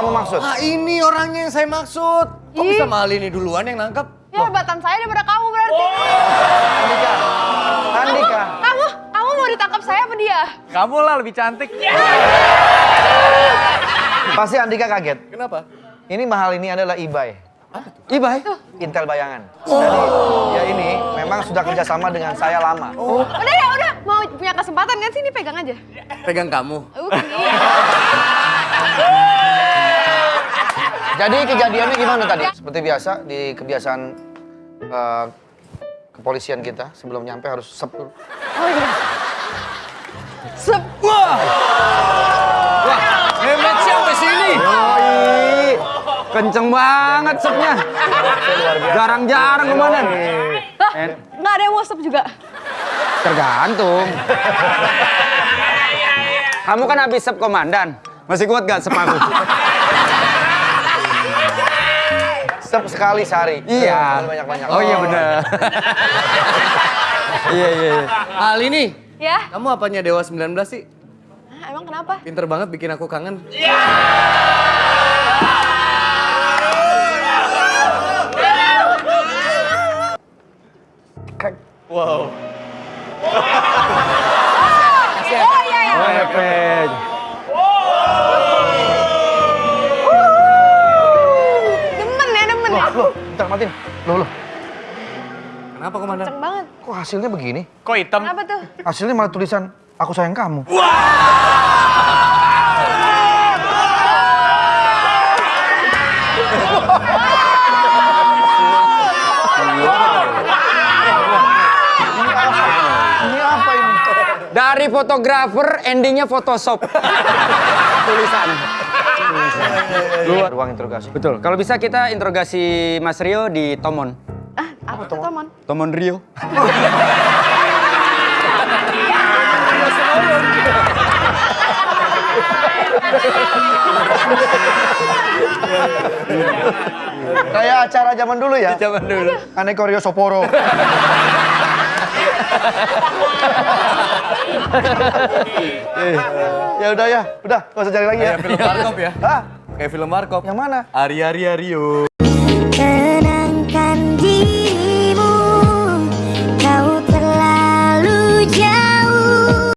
kamu maksud? Ah ini orangnya yang saya maksud. Kok Ih. bisa mahal ini duluan yang nangkep? Ya hebatan saya daripada kamu berarti. Andika. Andika. Kamu, kamu mau ditangkap saya apa dia? Kamu lah lebih cantik. Pasti Andika kaget. Kenapa? Ini mahal ini adalah Ibay. Ibai. Intel bayangan. Jadi, ya ini memang sudah kerjasama dengan saya lama. Udah ya, udah. Mau punya kesempatan kan sini pegang aja. Pegang kamu. Uh, iya. Jadi kejadiannya gimana tadi? Seperti biasa di kebiasaan eh, kepolisian kita sebelum nyampe harus sep dulu. Oh iya. Sep. Hemat sampai sini. Yoi. Kenceng banget sepnya. Jarang-jarang komandan. Hah? En. Nggak ada yang mau sep juga. Tergantung. Kamu kan habis sep komandan. Masih kuat gak sep aku? Sekali sehari. Iya. Banyak-banyak. Oh iya benar. Iya iya. iya. Hal ini. Ya? Kamu apanya Dewa 19 sih? Ah, emang kenapa? Pinter banget bikin aku kangen. Wow. Oh iya iya. Lepek. Loh, bentar matiin. Loh, loh. Kenapa komandan? Kenceng banget. Kok hasilnya begini? Kok hitam? Kenapa tuh? Hasilnya malah tulisan aku sayang kamu. Ini apa ini? Dari fotografer endingnya Photoshop. Tulisan. Ruang interogasi. Betul. Kalau bisa kita interogasi Mas Rio di Tomon. Ah, apa tuh, Tomon? Tomon Rio. Kayak acara zaman dulu ya. Zaman dulu. Aneko Rio Soporo. ya udah ya, udah, gak usah cari lagi ya. Kayak film Warkop ya? Hah? Kayak film Warkop. Yang mana? Ari Ari Ario.